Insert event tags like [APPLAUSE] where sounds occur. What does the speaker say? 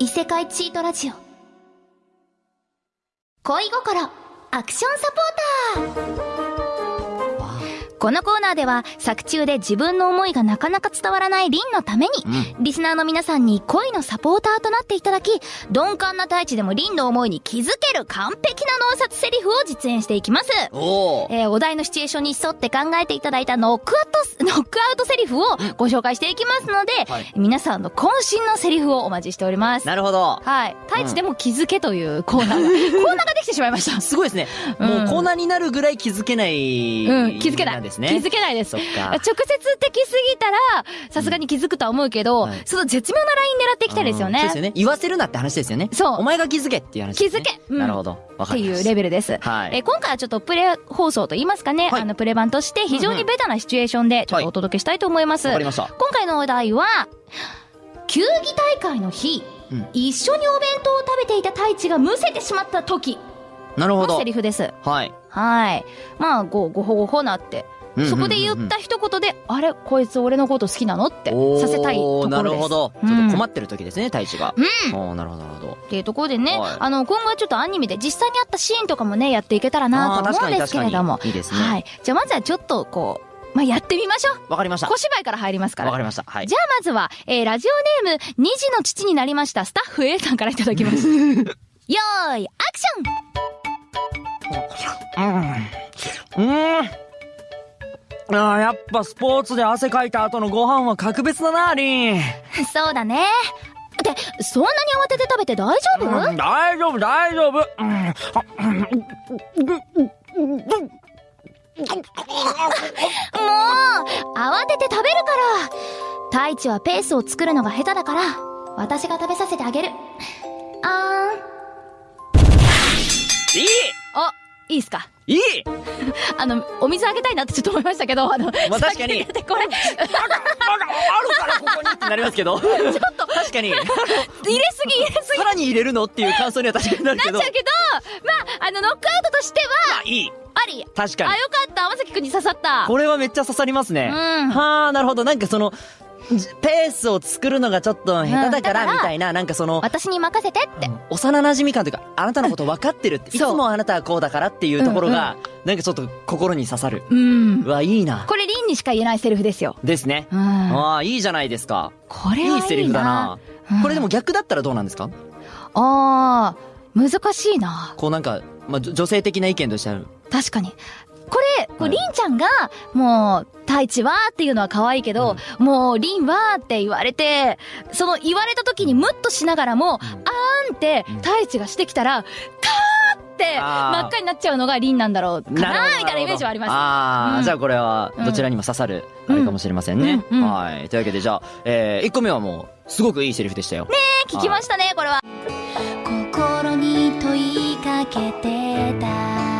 異世界チートラジオ。恋心アクションサポーター。このコーナーでは作中で自分の思いがなかなか伝わらないリンのために、リスナーの皆さんに恋のサポーターとなっていただき、鈍感な大地でもリンの思いに気づける完璧な脳殺セリフを実演していきます。おー。えーお題のシチュエーションに沿って考えていただいたノックアウト、ノックアウトセリフをご紹介していきますので、はい皆さんの渾身のセリフをお待ちしております。なるほど。はい。太一でも気づけというコーナーが、[LAUGHS] コーナーができてしまいました。すごいですね。うんもうコーナーになるぐらい気づけない。うん、気づけない。んですね。気づけないです。直。接的すぎたら、さすがに気づくとは思うけど、はいその絶妙なライン狙っていきたいですよね。うんそうですよね。言わせるなって話ですよね。そうお前が気づけっていう話ね。気づけうんなるほど。わっていう。レベルです。はいえー今回はちょっとプレ放送と言いますかね、はいあのプレ版として非常にベタなシチュエーションでちょっとお届けしたいと思います。わかりました。今回のお題は、球技大会の日、うん一緒にお弁当を食べていた太一がむせてしまった時なるほどのセ。リフです。はい。はい。まあ、ご、ごほごほなって。そこで言った一言で、あれ？こいつ俺のこと好きなの？ってさせたいところです。なるほど。ちうんょっと困ってる時ですね、太一が。うん。なるほど、なるほど。っていうところでね、はいあの、今後はちょっとアニメで実際にあったシーンとかもね、やっていけたらなと思うんですけれども。いいですね。はい。じゃあまずはちょっとこう、まあ、やってみましょう。わかりました。小芝居から入りますから。わかりました。はい。じゃあまずは、えー、ラジオネーム、二児の父になりました、スタッフ A さんからいただきます。[LAUGHS] よーい、アクションうん。うん。ああ、やっぱスポーツで汗かいた後のご飯は格別だな、リン。[LAUGHS] そうだね。って、そんなに慌てて食べて大丈夫、うん大丈夫、大丈夫。うんもう、慌てて食べるから。太一はペースを作るのが下手だから、私が食べさせてあげる。あーん。いいあ、いいっすか？いい [LAUGHS] あの、お水あげたいなってちょっと思いましたけど、あの、まあ確かにだってこれ、まだ、まだあるからここにってなりますけど。[LAUGHS] ちょっと。確かに。[LAUGHS] 入れすぎ入れすぎさらに入れるのっていう感想には確かになるけど。なっちゃうけど、まあ、あの、ノックアウトとしては、あ、いい。あり。あ、確かに。よかった。天崎くんに刺さった。これはめっちゃ刺さりますね。うんはあ、なるほど。なんかその、じペースを作るのがちょっと下手だからら、みたいな、なんかその、私に任せてって。幼馴染感というか、あなたのこと分かってるって、いつもあなたはこうだからっていうところが、なんかちょっと心に刺さる。うんう。わ、いいな。これ、リンにしか言えないセリフですよ。ですね。うん。ああ、いいじゃないですか。これはいいセリフだな。うんこれでも逆だったらどうなんですか？あー、難しいな。こうなんか、まあ、女性的な意見としてある。確かに。これ、こうはいリンちゃんが、もう、太一はっていうのは可愛いけど、もう、リンはって言われて、その言われた時にムッとしながらも、あーんってうん、太一がしてきたら、カーって、真っ赤になっちゃうのがリンなんだろうかな、みたいなイメージはあります。ああ、うんじゃあこれは、どちらにも刺さる、あれかもしれませんね。うんうんはい。というわけで、じゃあ、えー、1個目はもう、すごくいいセリフでしたよ。聞きましたね、これは。心に問いかけてた